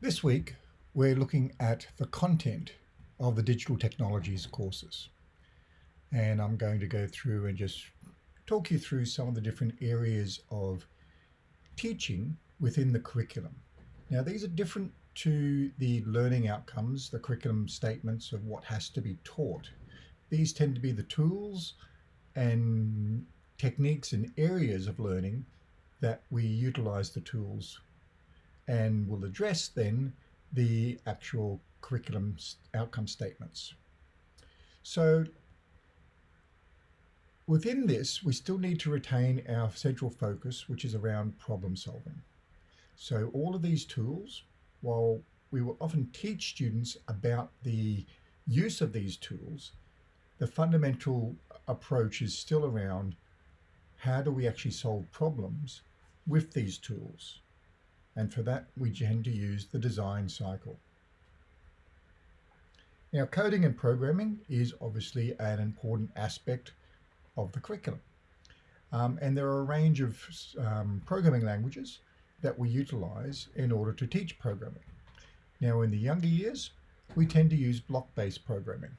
This week, we're looking at the content of the digital technologies courses. And I'm going to go through and just talk you through some of the different areas of teaching within the curriculum. Now, these are different to the learning outcomes, the curriculum statements of what has to be taught. These tend to be the tools and techniques and areas of learning that we utilize the tools and will address then the actual curriculum outcome statements. So within this, we still need to retain our central focus, which is around problem solving. So all of these tools, while we will often teach students about the use of these tools, the fundamental approach is still around how do we actually solve problems with these tools? And for that, we tend to use the design cycle. Now, coding and programming is obviously an important aspect of the curriculum. Um, and there are a range of um, programming languages that we utilize in order to teach programming. Now, in the younger years, we tend to use block-based programming.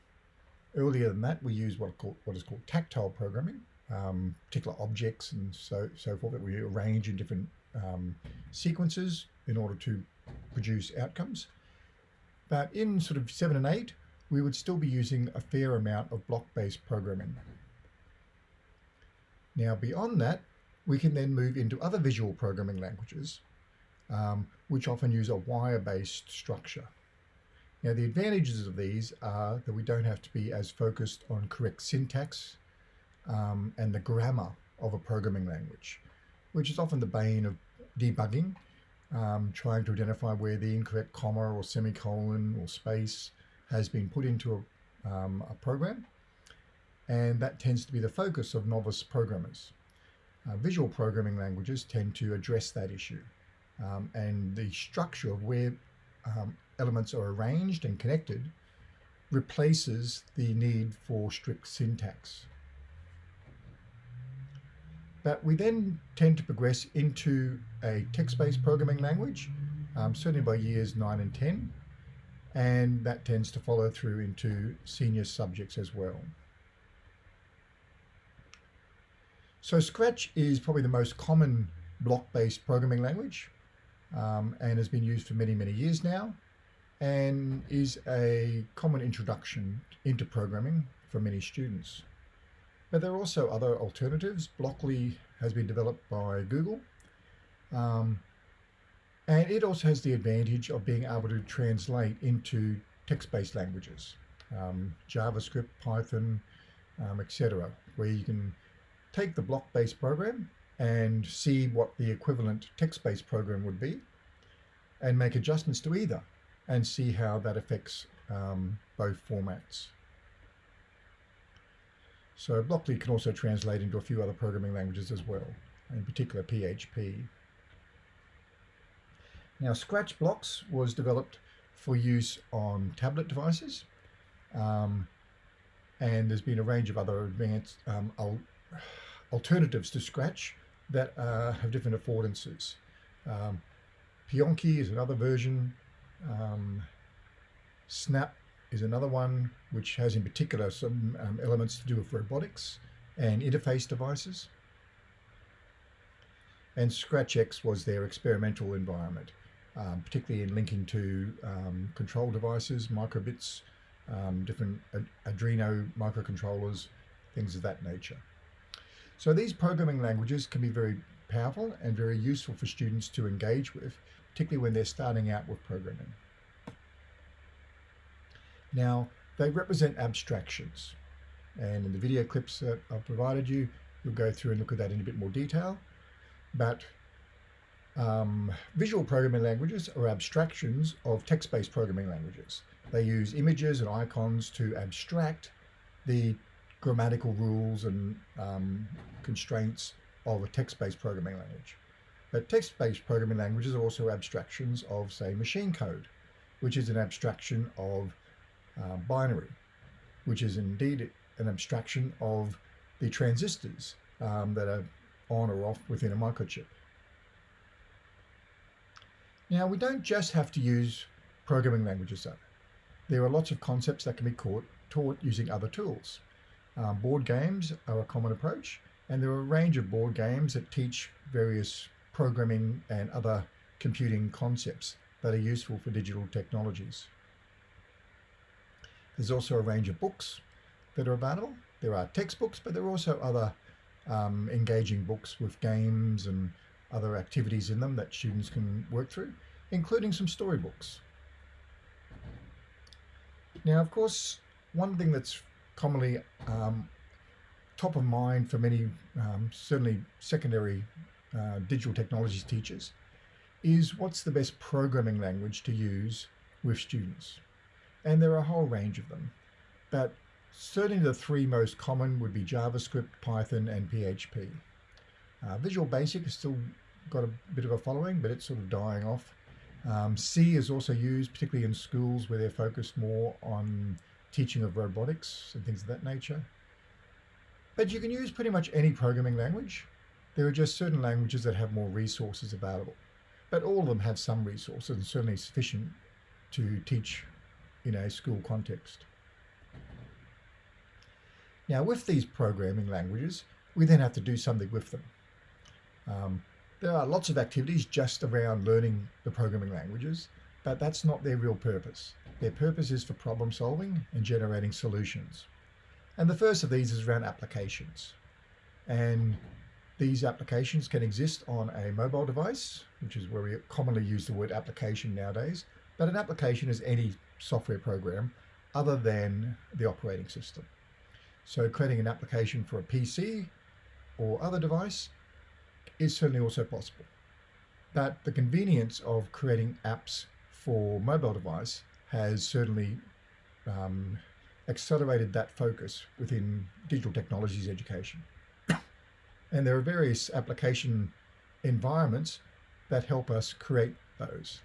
Earlier than that, we use what, called, what is called tactile programming, um, particular objects and so, so forth that we arrange in different um, sequences in order to produce outcomes. But in sort of seven and eight, we would still be using a fair amount of block-based programming. Now beyond that, we can then move into other visual programming languages, um, which often use a wire-based structure. Now the advantages of these are that we don't have to be as focused on correct syntax um, and the grammar of a programming language, which is often the bane of debugging, um, trying to identify where the incorrect comma or semicolon or space has been put into a, um, a program. And that tends to be the focus of novice programmers. Uh, visual programming languages tend to address that issue. Um, and the structure of where um, elements are arranged and connected replaces the need for strict syntax. But we then tend to progress into a text-based programming language, um, certainly by years 9 and 10, and that tends to follow through into senior subjects as well. So Scratch is probably the most common block-based programming language um, and has been used for many, many years now and is a common introduction into programming for many students. But there are also other alternatives. Blockly has been developed by Google. Um, and it also has the advantage of being able to translate into text-based languages, um, JavaScript, Python, um, etc., where you can take the block-based program and see what the equivalent text-based program would be and make adjustments to either and see how that affects um, both formats. So Blockly can also translate into a few other programming languages as well, in particular PHP. Now Scratch Blocks was developed for use on tablet devices um, and there's been a range of other advanced um, al alternatives to Scratch that uh, have different affordances. Um, Pyonkee is another version. Um, Snap is another one which has in particular some um, elements to do with robotics and interface devices. And ScratchX was their experimental environment, um, particularly in linking to um, control devices, microbits, um, different Arduino microcontrollers, things of that nature. So these programming languages can be very powerful and very useful for students to engage with, particularly when they're starting out with programming. Now, they represent abstractions. And in the video clips that I've provided you, you'll go through and look at that in a bit more detail. But um, visual programming languages are abstractions of text-based programming languages. They use images and icons to abstract the grammatical rules and um, constraints of a text-based programming language. But text-based programming languages are also abstractions of, say, machine code, which is an abstraction of uh, binary, which is indeed an abstraction of the transistors um, that are on or off within a microchip. Now, we don't just have to use programming languages though. There are lots of concepts that can be caught, taught using other tools. Um, board games are a common approach, and there are a range of board games that teach various programming and other computing concepts that are useful for digital technologies. There's also a range of books that are available. There are textbooks, but there are also other um, engaging books with games and other activities in them that students can work through, including some storybooks. Now, of course, one thing that's commonly um, top of mind for many, um, certainly secondary uh, digital technologies teachers, is what's the best programming language to use with students. And there are a whole range of them, but certainly the three most common would be JavaScript, Python, and PHP. Uh, Visual Basic has still got a bit of a following, but it's sort of dying off. Um, C is also used, particularly in schools where they're focused more on teaching of robotics and things of that nature. But you can use pretty much any programming language. There are just certain languages that have more resources available. But all of them have some resources and certainly sufficient to teach in a school context. Now with these programming languages, we then have to do something with them. Um, there are lots of activities just around learning the programming languages, but that's not their real purpose. Their purpose is for problem solving and generating solutions. And the first of these is around applications. And these applications can exist on a mobile device, which is where we commonly use the word application nowadays. But an application is any software program other than the operating system. So creating an application for a PC or other device is certainly also possible. But the convenience of creating apps for mobile device has certainly um, accelerated that focus within digital technologies education. And there are various application environments that help us create those.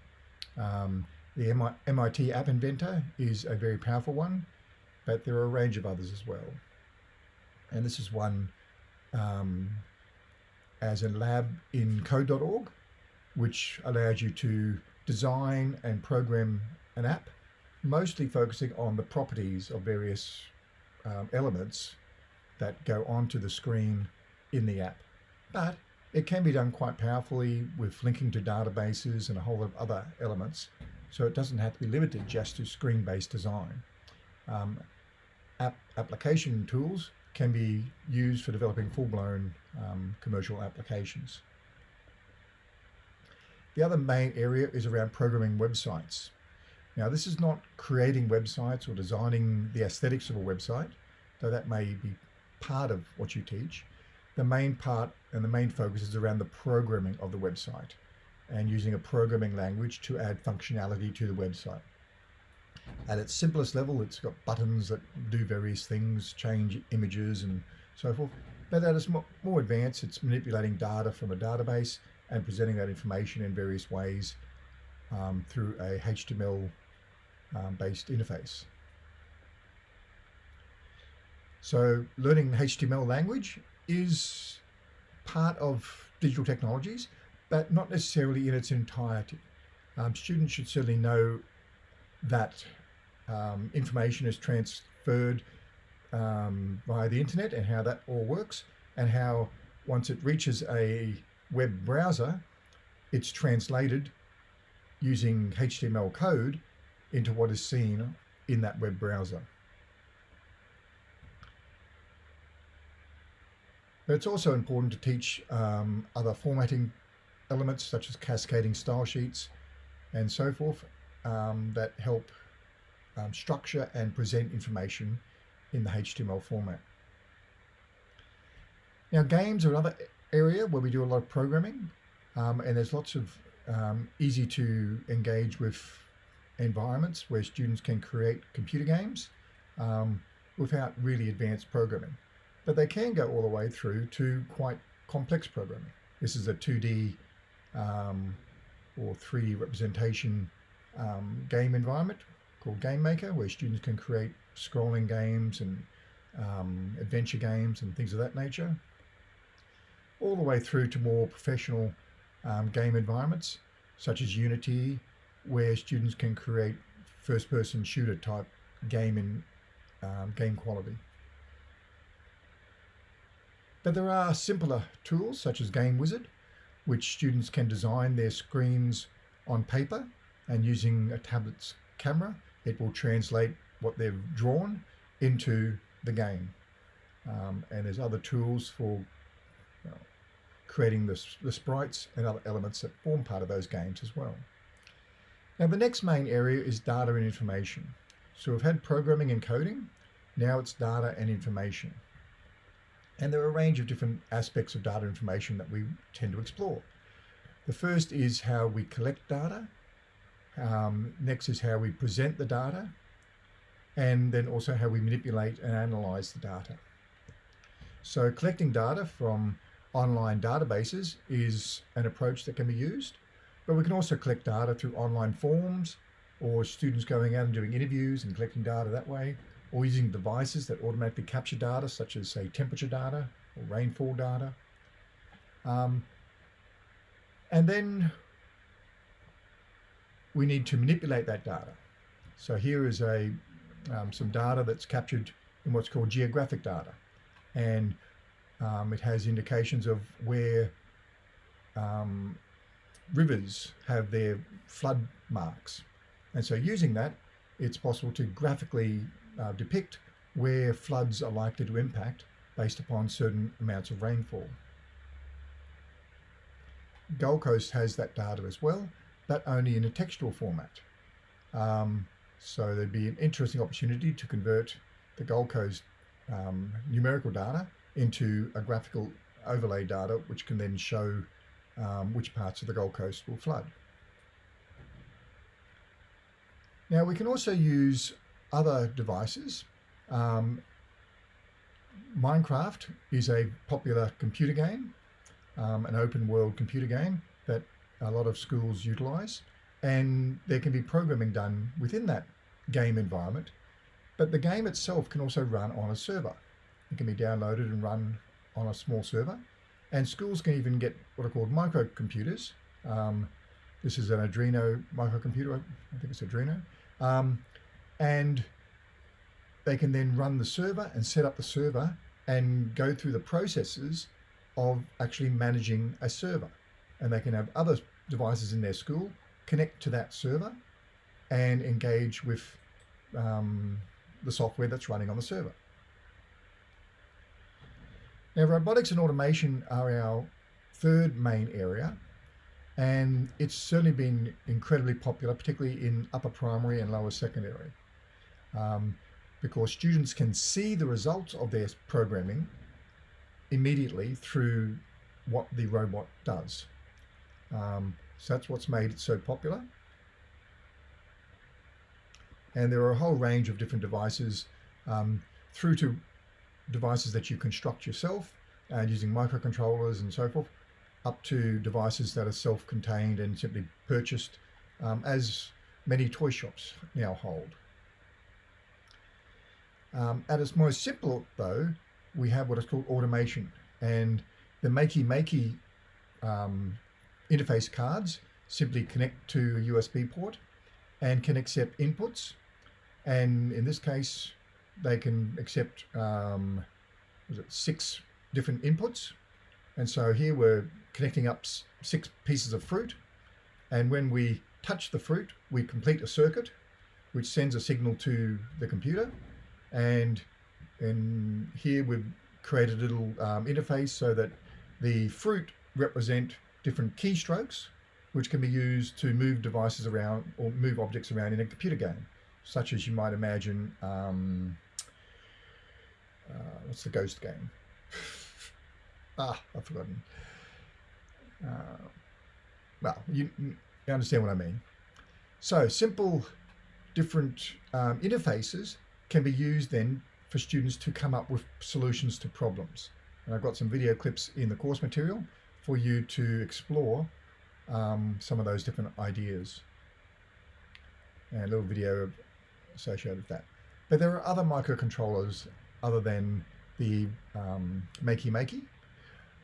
Um, the MIT App Inventor is a very powerful one, but there are a range of others as well. And this is one um, as a lab in code.org, which allows you to design and program an app, mostly focusing on the properties of various um, elements that go onto the screen in the app. But it can be done quite powerfully with linking to databases and a whole lot of other elements. So it doesn't have to be limited just to screen-based design. Um, app application tools can be used for developing full-blown um, commercial applications. The other main area is around programming websites. Now this is not creating websites or designing the aesthetics of a website, though that may be part of what you teach. The main part and the main focus is around the programming of the website and using a programming language to add functionality to the website. At its simplest level, it's got buttons that do various things, change images and so forth. But at its more advanced, it's manipulating data from a database and presenting that information in various ways um, through a HTML um, based interface. So learning HTML language is part of digital technologies, but not necessarily in its entirety. Um, students should certainly know that um, information is transferred um, via the internet and how that all works and how once it reaches a web browser, it's translated using HTML code into what is seen in that web browser. But it's also important to teach um, other formatting elements such as cascading style sheets and so forth um, that help um, structure and present information in the HTML format. Now games are another area where we do a lot of programming um, and there's lots of um, easy to engage with environments where students can create computer games um, without really advanced programming. But they can go all the way through to quite complex programming. This is a 2D um, or 3D representation um, game environment called Game Maker, where students can create scrolling games and um, adventure games and things of that nature, all the way through to more professional um, game environments, such as Unity, where students can create first-person shooter type game in um, game quality. But there are simpler tools such as Game Wizard, which students can design their screens on paper and using a tablet's camera, it will translate what they've drawn into the game. Um, and there's other tools for you know, creating the, the sprites and other elements that form part of those games as well. Now the next main area is data and information. So we've had programming and coding, now it's data and information. And there are a range of different aspects of data information that we tend to explore. The first is how we collect data. Um, next is how we present the data. And then also how we manipulate and analyze the data. So collecting data from online databases is an approach that can be used, but we can also collect data through online forms or students going out and doing interviews and collecting data that way, or using devices that automatically capture data, such as say temperature data or rainfall data. Um, and then we need to manipulate that data. So here is a um, some data that's captured in what's called geographic data and um, it has indications of where um, rivers have their flood marks. And so using that, it's possible to graphically uh, depict where floods are likely to impact based upon certain amounts of rainfall. Gold Coast has that data as well, but only in a textual format. Um, so there'd be an interesting opportunity to convert the Gold Coast um, numerical data into a graphical overlay data, which can then show um, which parts of the Gold Coast will flood. Now we can also use other devices. Um, Minecraft is a popular computer game, um, an open world computer game that a lot of schools utilize. And there can be programming done within that game environment but the game itself can also run on a server. It can be downloaded and run on a small server. And schools can even get what are called microcomputers. Um, this is an Arduino microcomputer, I think it's Arduino. Um, and they can then run the server and set up the server and go through the processes of actually managing a server. And they can have other devices in their school connect to that server and engage with um, the software that's running on the server. Now, robotics and automation are our third main area, and it's certainly been incredibly popular, particularly in upper primary and lower secondary, um, because students can see the results of their programming immediately through what the robot does. Um, so that's what's made it so popular. And there are a whole range of different devices um, through to devices that you construct yourself and using microcontrollers and so forth, up to devices that are self-contained and simply purchased um, as many toy shops now hold. Um, at its most simple though, we have what is called automation and the Makey Makey um, interface cards simply connect to a USB port and can accept inputs and in this case, they can accept um, was it six different inputs. And so here we're connecting up six pieces of fruit. And when we touch the fruit, we complete a circuit, which sends a signal to the computer. And, here we've created a little um, interface so that the fruit represent different keystrokes, which can be used to move devices around or move objects around in a computer game such as you might imagine, um, uh, what's the ghost game? ah, I've forgotten. Uh, well, you, you, understand what I mean. So simple, different um, interfaces can be used then for students to come up with solutions to problems. And I've got some video clips in the course material for you to explore um, some of those different ideas. And a little video associated with that. But there are other microcontrollers other than the um, Makey Makey.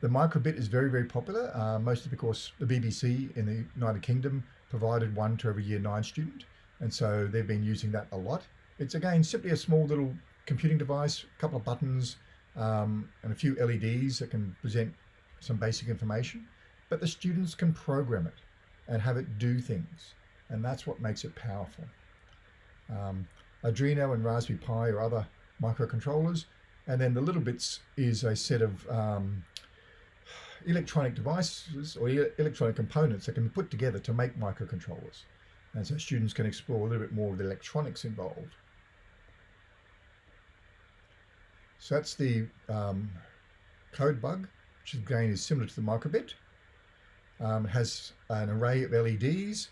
The microbit is very, very popular, uh, mostly because the BBC in the United Kingdom provided one to every year nine student. And so they've been using that a lot. It's again, simply a small little computing device, a couple of buttons um, and a few LEDs that can present some basic information, but the students can program it and have it do things. And that's what makes it powerful. Um, Arduino and Raspberry Pi or other microcontrollers. And then the littleBits is a set of um, electronic devices or electronic components that can be put together to make microcontrollers. And so students can explore a little bit more of the electronics involved. So that's the um, CodeBug, which again is similar to the microbit. Um, has an array of LEDs,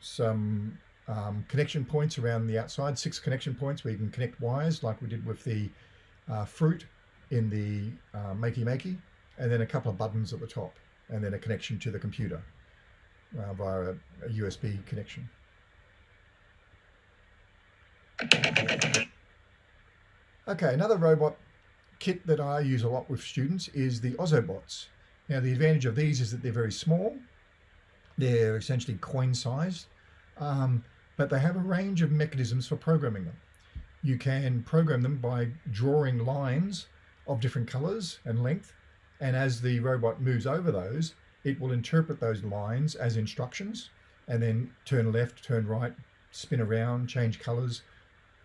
some um, connection points around the outside, six connection points where you can connect wires like we did with the uh, fruit in the uh, Makey Makey, and then a couple of buttons at the top, and then a connection to the computer uh, via a, a USB connection. Okay, another robot kit that I use a lot with students is the Ozobots. Now the advantage of these is that they're very small. They're essentially coin sized, um, but they have a range of mechanisms for programming them. You can program them by drawing lines of different colors and length. And as the robot moves over those, it will interpret those lines as instructions and then turn left, turn right, spin around, change colors,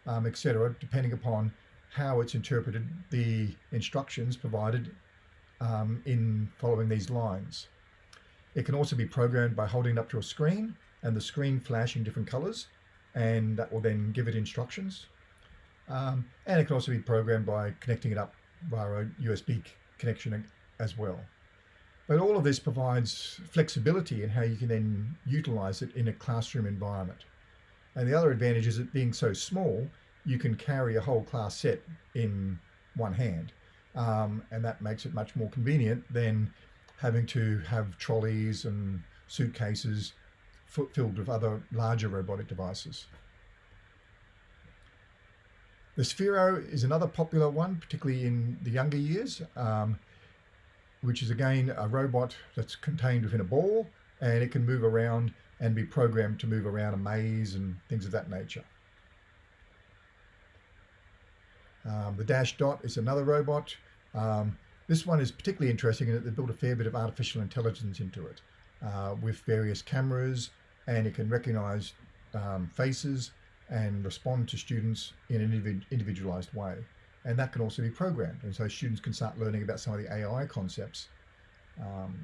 um, etc., depending upon how it's interpreted the instructions provided um, in following these lines. It can also be programmed by holding it up to a screen and the screen flashing different colors and that will then give it instructions. Um, and it can also be programmed by connecting it up via a USB connection as well. But all of this provides flexibility in how you can then utilize it in a classroom environment. And the other advantage is it being so small, you can carry a whole class set in one hand. Um, and that makes it much more convenient than having to have trolleys and suitcases filled with other larger robotic devices. The Sphero is another popular one, particularly in the younger years, um, which is again a robot that's contained within a ball and it can move around and be programmed to move around a maze and things of that nature. Um, the Dash Dot is another robot. Um, this one is particularly interesting in that they built a fair bit of artificial intelligence into it uh, with various cameras and it can recognize um, faces and respond to students in an individualized way. And that can also be programmed. And so students can start learning about some of the AI concepts. Um,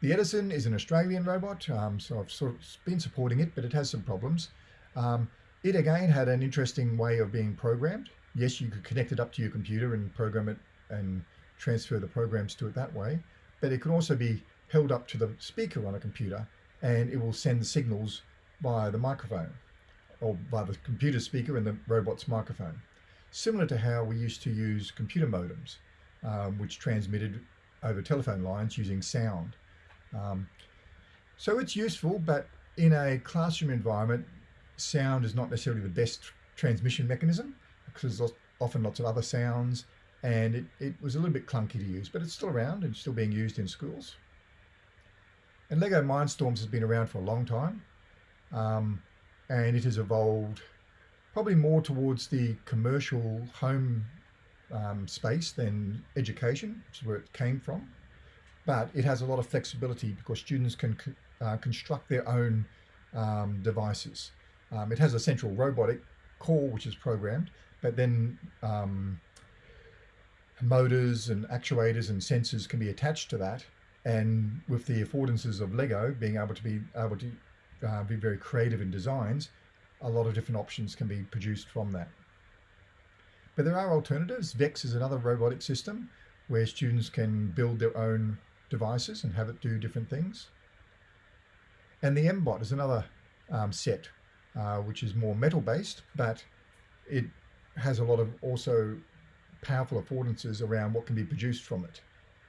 the Edison is an Australian robot, um, so I've sort of been supporting it, but it has some problems. Um, it again had an interesting way of being programmed. Yes, you could connect it up to your computer and program it and transfer the programs to it that way, but it can also be held up to the speaker on a computer and it will send signals via the microphone or by the computer speaker and the robot's microphone. Similar to how we used to use computer modems, um, which transmitted over telephone lines using sound. Um, so it's useful, but in a classroom environment, sound is not necessarily the best transmission mechanism because there's often lots of other sounds and it, it was a little bit clunky to use, but it's still around and still being used in schools. And Lego Mindstorms has been around for a long time um, and it has evolved probably more towards the commercial home um, space than education, which is where it came from. But it has a lot of flexibility because students can uh, construct their own um, devices. Um, it has a central robotic core which is programmed, but then um, motors and actuators and sensors can be attached to that. And with the affordances of Lego being able to be able to uh, be very creative in designs, a lot of different options can be produced from that. But there are alternatives. VEX is another robotic system where students can build their own devices and have it do different things. And the MBot is another um, set uh, which is more metal based, but it has a lot of also powerful affordances around what can be produced from it.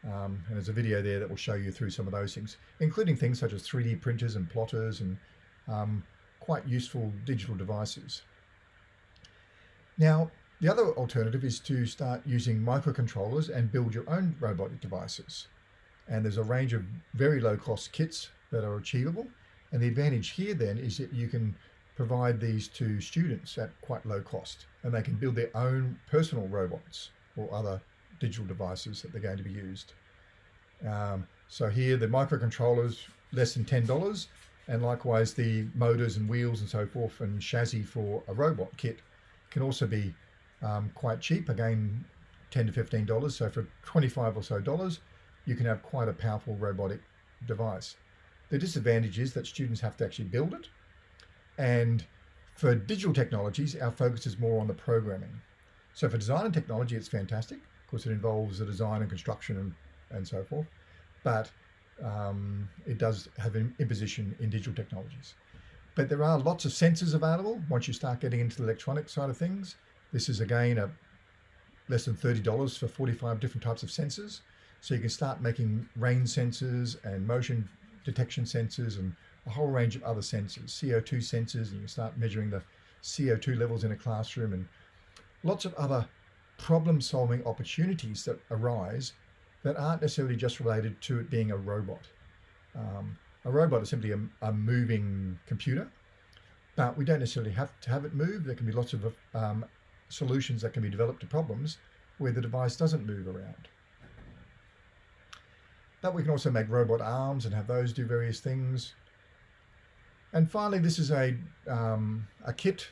Um, and there's a video there that will show you through some of those things, including things such as 3D printers and plotters and um, quite useful digital devices. Now, The other alternative is to start using microcontrollers and build your own robotic devices. And there's a range of very low cost kits that are achievable. And the advantage here then is that you can provide these to students at quite low cost and they can build their own personal robots or other digital devices that they're going to be used. Um, so here the microcontrollers less than $10 and likewise the motors and wheels and so forth and chassis for a robot kit can also be um, quite cheap. Again 10 to 15 dollars so for 25 or so dollars you can have quite a powerful robotic device. The disadvantage is that students have to actually build it and for digital technologies our focus is more on the programming. So for design and technology it's fantastic of course it involves the design and construction and, and so forth but um, it does have an imposition in digital technologies. But there are lots of sensors available once you start getting into the electronic side of things. This is again a less than $30 for 45 different types of sensors. So you can start making rain sensors and motion detection sensors and a whole range of other sensors, CO2 sensors, and you start measuring the CO2 levels in a classroom and lots of other problem solving opportunities that arise that aren't necessarily just related to it being a robot. Um, a robot is simply a, a, moving computer, but we don't necessarily have to have it move. There can be lots of um, solutions that can be developed to problems where the device doesn't move around. But we can also make robot arms and have those do various things. And finally, this is a, um, a kit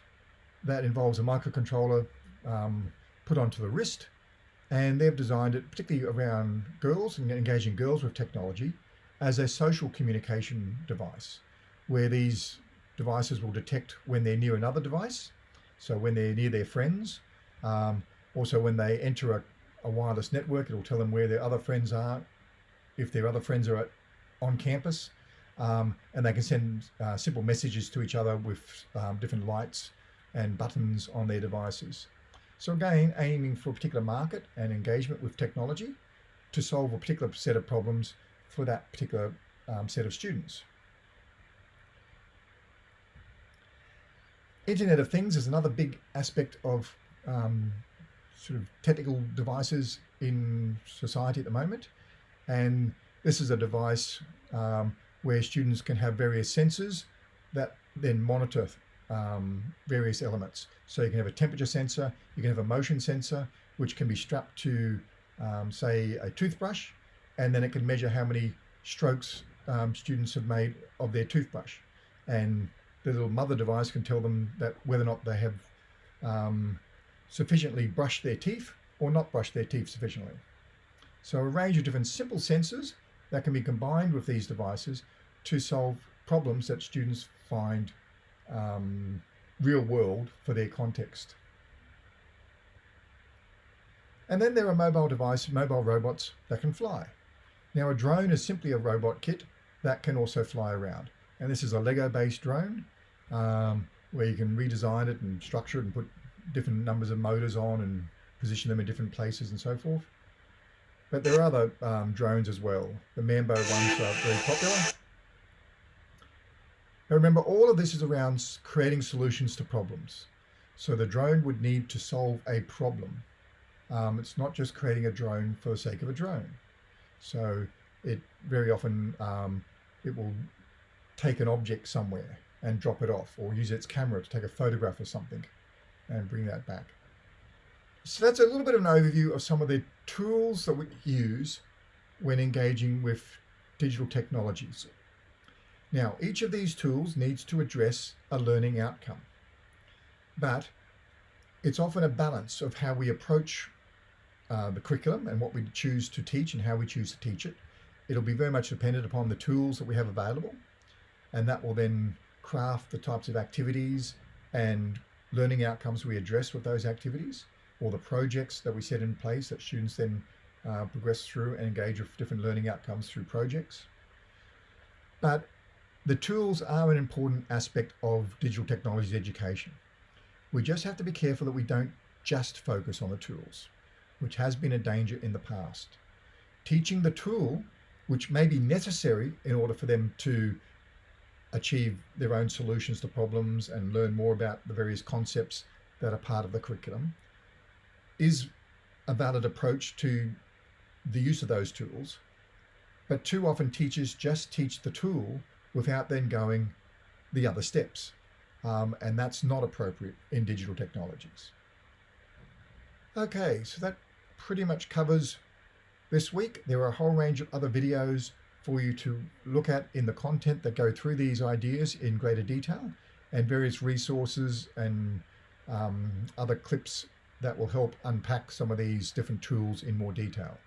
that involves a microcontroller um, put onto the wrist and they've designed it particularly around girls and engaging girls with technology as a social communication device where these devices will detect when they're near another device so when they're near their friends um, also when they enter a, a, wireless network it'll tell them where their other friends are if their other friends are at, on campus um, and they can send uh, simple messages to each other with um, different lights and buttons on their devices so again, aiming for a particular market and engagement with technology to solve a particular set of problems for that particular um, set of students. Internet of Things is another big aspect of um, sort of technical devices in society at the moment. And this is a device um, where students can have various sensors that then monitor um, various elements. So you can have a temperature sensor, you can have a motion sensor, which can be strapped to, um, say, a toothbrush, and then it can measure how many strokes um, students have made of their toothbrush. And the little mother device can tell them that whether or not they have um, sufficiently brushed their teeth or not brushed their teeth sufficiently. So a range of different simple sensors that can be combined with these devices to solve problems that students find um, real world for their context. And then there are mobile devices, mobile robots that can fly. Now a drone is simply a robot kit that can also fly around. And this is a Lego based drone um, where you can redesign it and structure it and put different numbers of motors on and position them in different places and so forth. But there are other um, drones as well. The Mambo ones are very popular. Now remember, all of this is around creating solutions to problems. So the drone would need to solve a problem. Um, it's not just creating a drone for the sake of a drone. So it very often, um, it will take an object somewhere and drop it off or use its camera to take a photograph of something and bring that back. So that's a little bit of an overview of some of the tools that we use when engaging with digital technologies. Now, each of these tools needs to address a learning outcome, but it's often a balance of how we approach uh, the curriculum and what we choose to teach and how we choose to teach it. It'll be very much dependent upon the tools that we have available, and that will then craft the types of activities and learning outcomes we address with those activities, or the projects that we set in place that students then uh, progress through and engage with different learning outcomes through projects. But the tools are an important aspect of digital technologies education. We just have to be careful that we don't just focus on the tools, which has been a danger in the past. Teaching the tool, which may be necessary in order for them to achieve their own solutions to problems and learn more about the various concepts that are part of the curriculum, is a valid approach to the use of those tools. But too often teachers just teach the tool without then going the other steps. Um, and that's not appropriate in digital technologies. Okay, so that pretty much covers this week. There are a whole range of other videos for you to look at in the content that go through these ideas in greater detail and various resources and um, other clips that will help unpack some of these different tools in more detail.